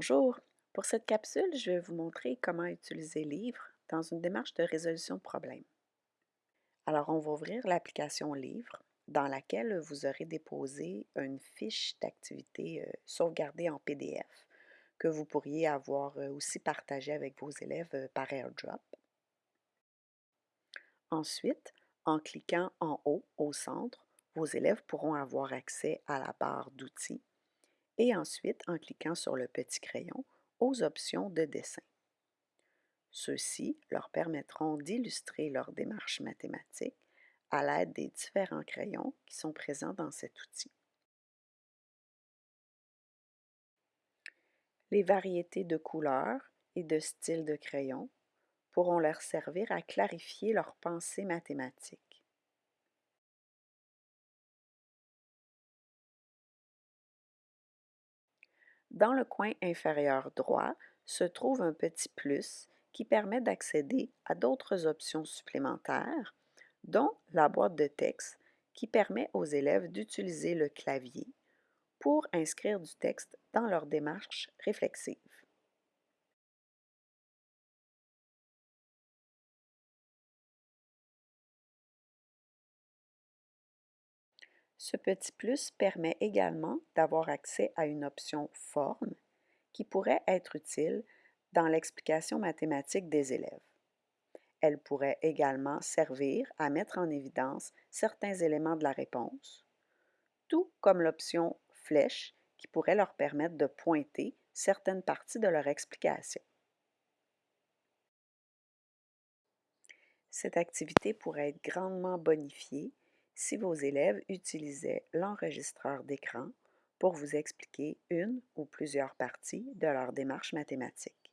Bonjour, pour cette capsule, je vais vous montrer comment utiliser Livre dans une démarche de résolution de problèmes. Alors, on va ouvrir l'application Livre dans laquelle vous aurez déposé une fiche d'activité euh, sauvegardée en PDF que vous pourriez avoir euh, aussi partagée avec vos élèves euh, par AirDrop. Ensuite, en cliquant en haut au centre, vos élèves pourront avoir accès à la barre d'outils et ensuite, en cliquant sur le petit crayon, aux options de dessin. Ceux-ci leur permettront d'illustrer leur démarche mathématique à l'aide des différents crayons qui sont présents dans cet outil. Les variétés de couleurs et de styles de crayons pourront leur servir à clarifier leur pensée mathématique. Dans le coin inférieur droit se trouve un petit plus qui permet d'accéder à d'autres options supplémentaires, dont la boîte de texte qui permet aux élèves d'utiliser le clavier pour inscrire du texte dans leur démarche réflexive. Ce petit plus permet également d'avoir accès à une option Forme qui pourrait être utile dans l'explication mathématique des élèves. Elle pourrait également servir à mettre en évidence certains éléments de la réponse, tout comme l'option Flèche qui pourrait leur permettre de pointer certaines parties de leur explication. Cette activité pourrait être grandement bonifiée si vos élèves utilisaient l'enregistreur d'écran pour vous expliquer une ou plusieurs parties de leur démarche mathématique.